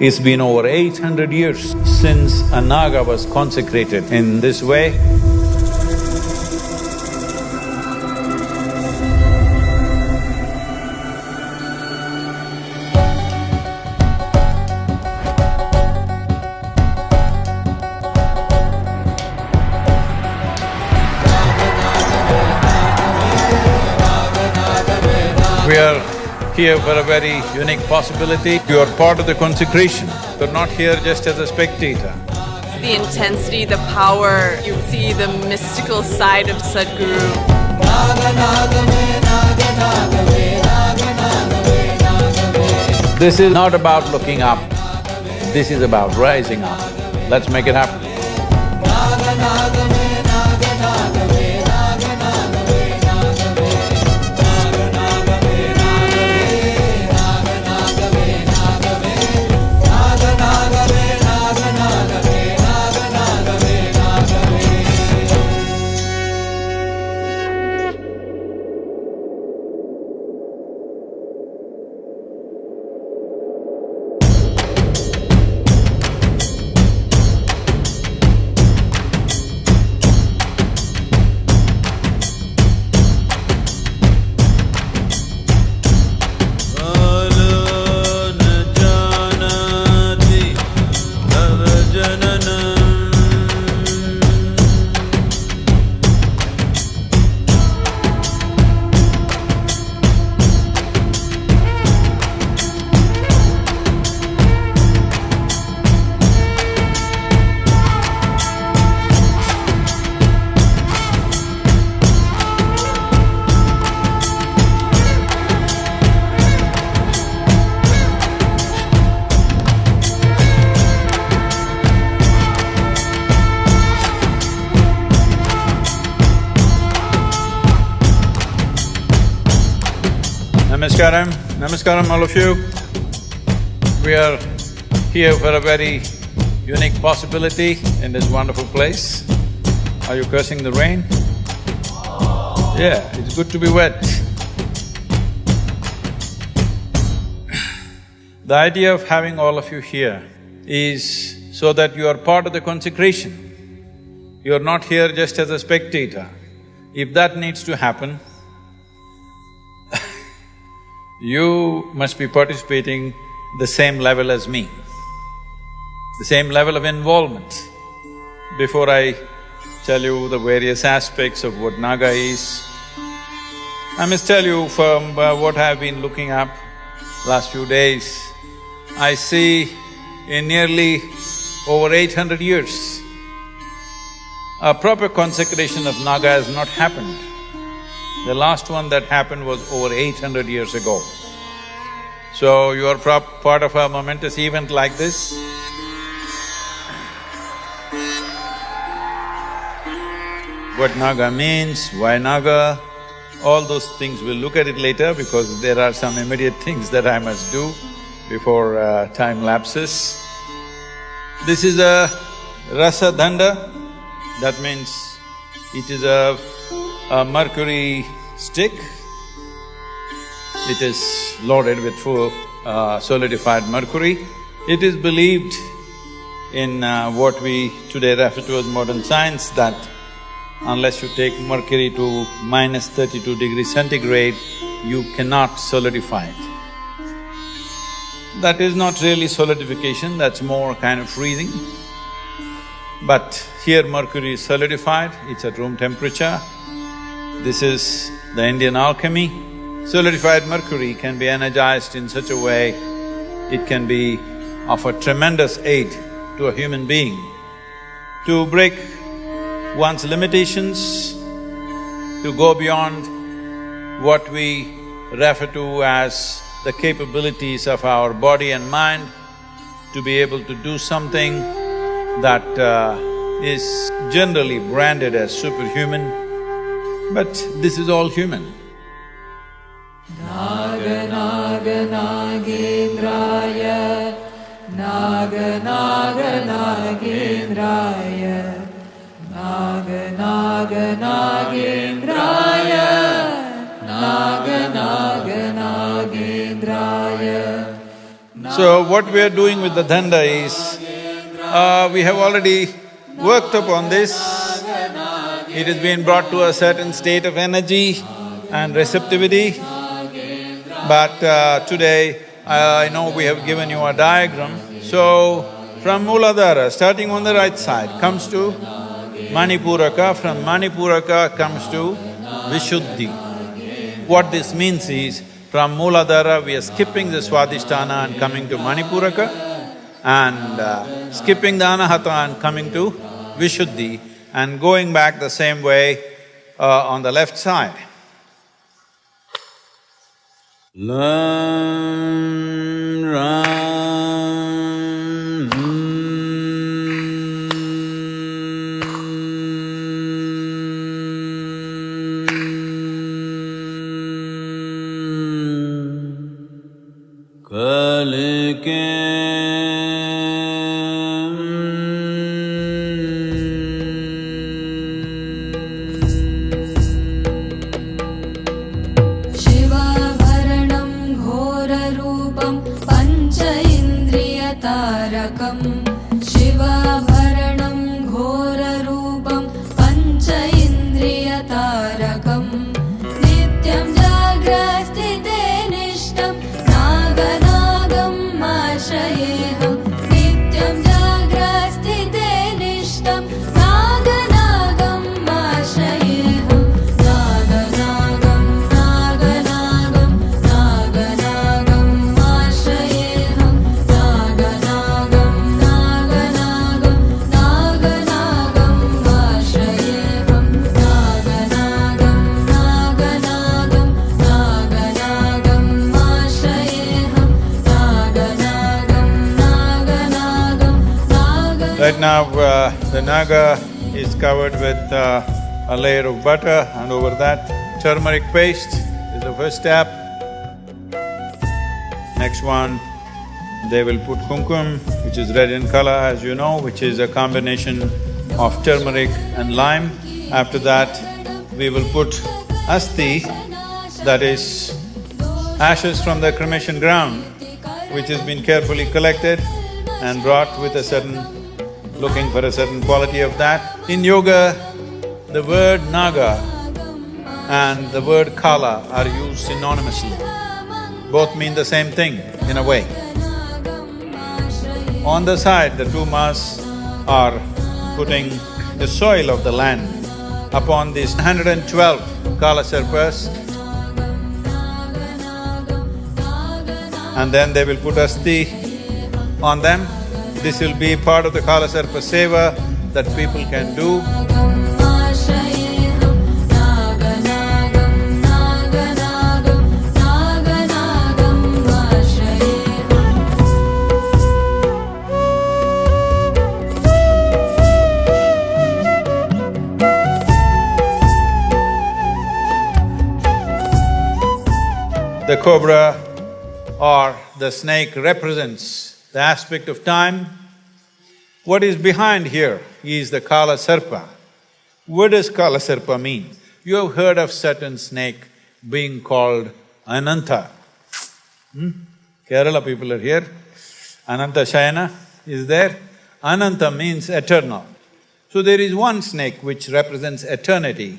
It's been over eight hundred years since a Naga was consecrated in this way. Here for a very unique possibility. You are part of the consecration. You're not here just as a spectator. The intensity, the power, you see the mystical side of Sadhguru. This is not about looking up, this is about rising up. Let's make it happen. Namaskaram, namaskaram all of you. We are here for a very unique possibility in this wonderful place. Are you cursing the rain? Yeah, it's good to be wet. The idea of having all of you here is so that you are part of the consecration. You are not here just as a spectator. If that needs to happen, you must be participating the same level as me, the same level of involvement. Before I tell you the various aspects of what Naga is, I must tell you from uh, what I've been looking up last few days, I see in nearly over eight hundred years, a proper consecration of Naga has not happened. The last one that happened was over eight hundred years ago. So you are part of a momentous event like this. What Naga means, why Naga, all those things, we'll look at it later because there are some immediate things that I must do before uh, time lapses. This is a rasa danda, that means it is a, a mercury stick. It is loaded with full uh, solidified mercury. It is believed in uh, what we today refer to as modern science that unless you take mercury to minus thirty-two degrees centigrade, you cannot solidify it. That is not really solidification, that's more kind of freezing. But here mercury is solidified, it's at room temperature. This is the Indian alchemy. Solidified mercury can be energized in such a way, it can be of a tremendous aid to a human being to break one's limitations, to go beyond what we refer to as the capabilities of our body and mind, to be able to do something that uh, is generally branded as superhuman, but this is all human. So what we are doing with the danda is, uh, we have already worked upon this. It has been brought to a certain state of energy and receptivity. But uh, today, I know we have given you a diagram. So, from Mooladhara, starting on the right side, comes to Manipuraka, from Manipuraka comes to Vishuddhi. What this means is, from Mooladhara, we are skipping the Swadhisthana and coming to Manipuraka, and uh, skipping the Anahata and coming to Vishuddhi, and going back the same way uh, on the left side. Learn, run, mm, Right now, uh, the naga is covered with uh, a layer of butter and over that turmeric paste is the first step. Next one, they will put kumkum, which is red in color as you know, which is a combination of turmeric and lime. After that, we will put asti, that is ashes from the cremation ground, which has been carefully collected and brought with a certain looking for a certain quality of that. In yoga, the word naga and the word kala are used synonymously. Both mean the same thing in a way. On the side, the two mas are putting the soil of the land upon these 112 kala sarpas and then they will put asti on them. This will be part of the Kala Sarpa Seva that people can do. The cobra or the snake represents the aspect of time. What is behind here is the Kala Sarpa. What does Kala Sarpa mean? You have heard of certain snake being called Ananta. Hmm? Kerala people are here. Ananta Shayana is there. Ananta means eternal. So there is one snake which represents eternity.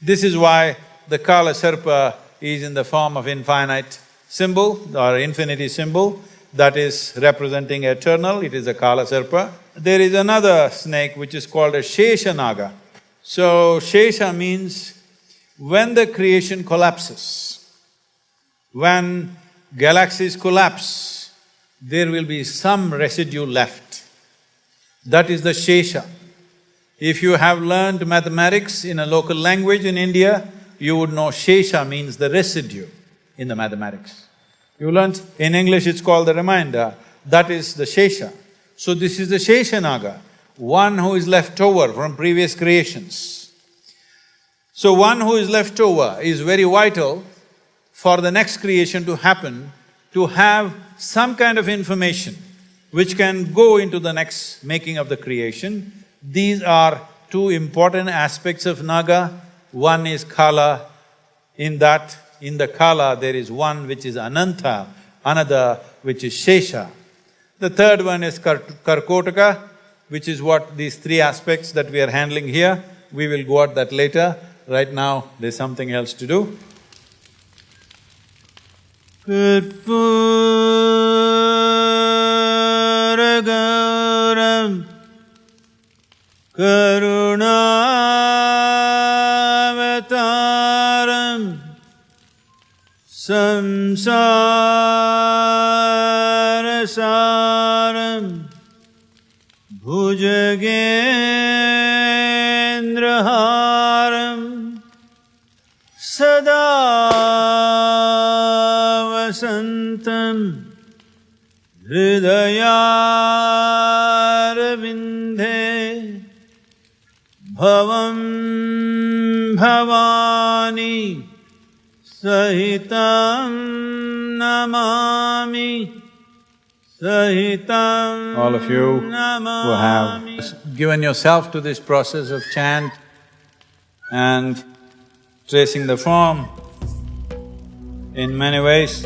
This is why the Kala Sarpa is in the form of infinite symbol or infinity symbol that is representing eternal, it is a Kala Sarpa. There is another snake which is called a Shesha Naga. So, Shesha means when the creation collapses, when galaxies collapse, there will be some residue left. That is the Shesha. If you have learned mathematics in a local language in India, you would know Shesha means the residue in the mathematics. You learned, in English it's called the remainder, that is the Shesha. So this is the Shesha Naga, one who is left over from previous creations. So one who is left over is very vital for the next creation to happen, to have some kind of information which can go into the next making of the creation. These are two important aspects of Naga. One is Kala, in that, in the Kala there is one which is Ananta, another which is Shesha. The third one is Kar- Karkotaka, which is what these three aspects that we are handling here. We will go at that later. Right now, there's something else to do. Karpuragauram हृदयारविन्दे भवं भवानी सहितं नमामि सहितं All of you who have given yourself to this process of chant and tracing the form in many ways.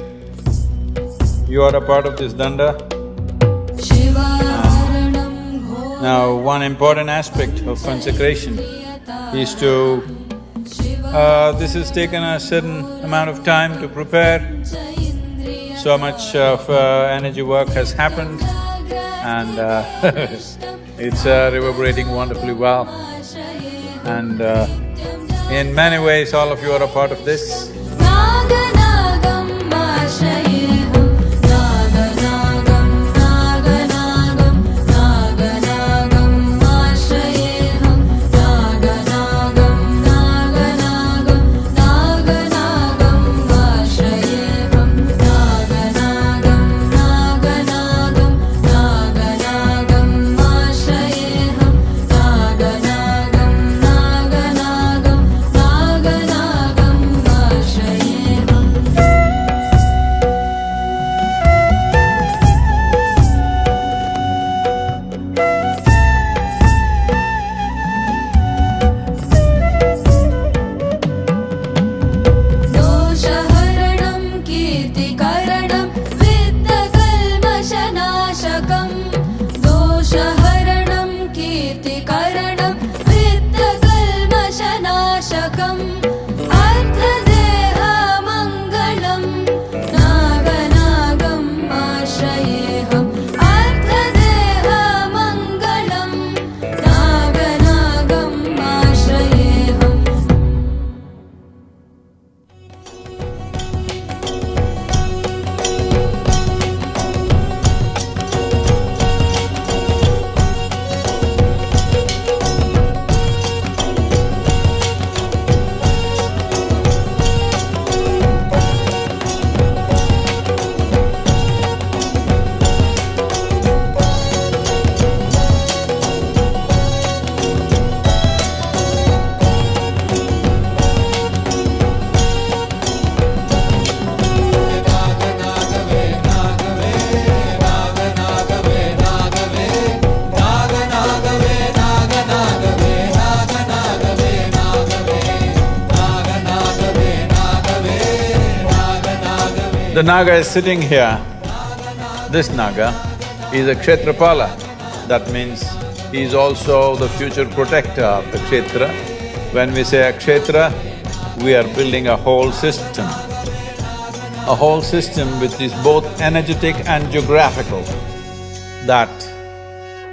You are a part of this danda. Now, one important aspect of consecration is to… Uh, this has taken a certain amount of time to prepare. So much of uh, energy work has happened and uh, it's uh, reverberating wonderfully well. And uh, in many ways, all of you are a part of this. The Naga is sitting here. This Naga is a Kshetrapala. That means he is also the future protector of the Kshetra. When we say a Kshetra, we are building a whole system. A whole system which is both energetic and geographical, that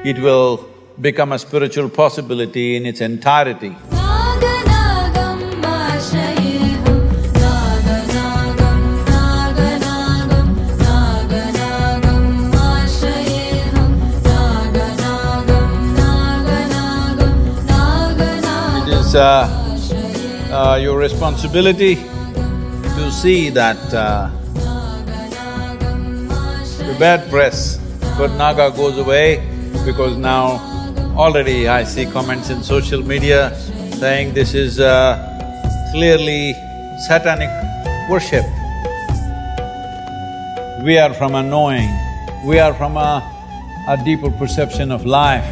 it will become a spiritual possibility in its entirety. Is uh, uh, your responsibility to see that uh, the bad press for Naga goes away because now already I see comments in social media saying this is uh, clearly satanic worship. We are from a knowing, we are from a, a deeper perception of life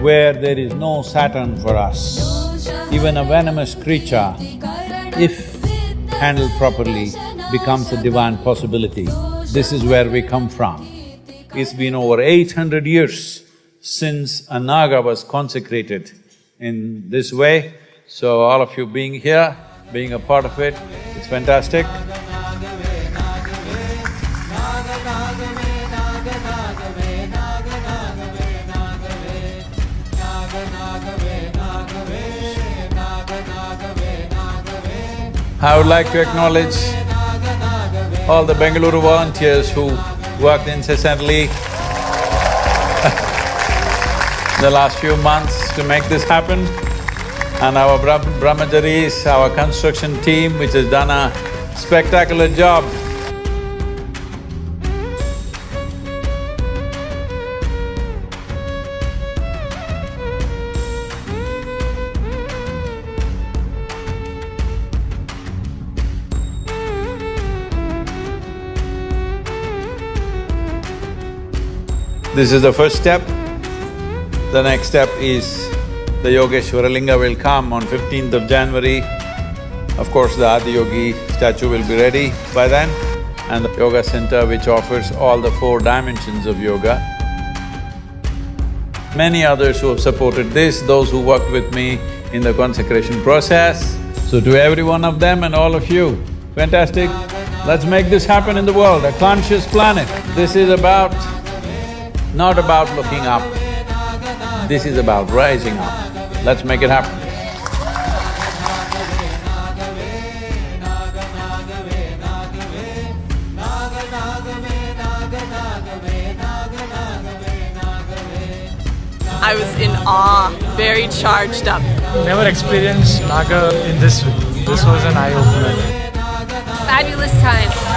where there is no Satan for us. Even a venomous creature, if handled properly, becomes a divine possibility. This is where we come from. It's been over eight hundred years since a Naga was consecrated in this way. So all of you being here, being a part of it, it's fantastic. I would like to acknowledge all the Bengaluru volunteers who worked incessantly the last few months to make this happen, and our Brah- Brahmacharis, our construction team which has done a spectacular job. This is the first step. The next step is the Yogeshwara Linga will come on fifteenth of January. Of course, the Adiyogi statue will be ready by then and the yoga center which offers all the four dimensions of yoga. Many others who have supported this, those who worked with me in the consecration process. So to every one of them and all of you, fantastic. Let's make this happen in the world, a conscious planet. This is about not about looking up, this is about rising up. Let's make it happen. I was in awe, very charged up. Never experienced Naga in this way. This was an eye opener. fabulous time.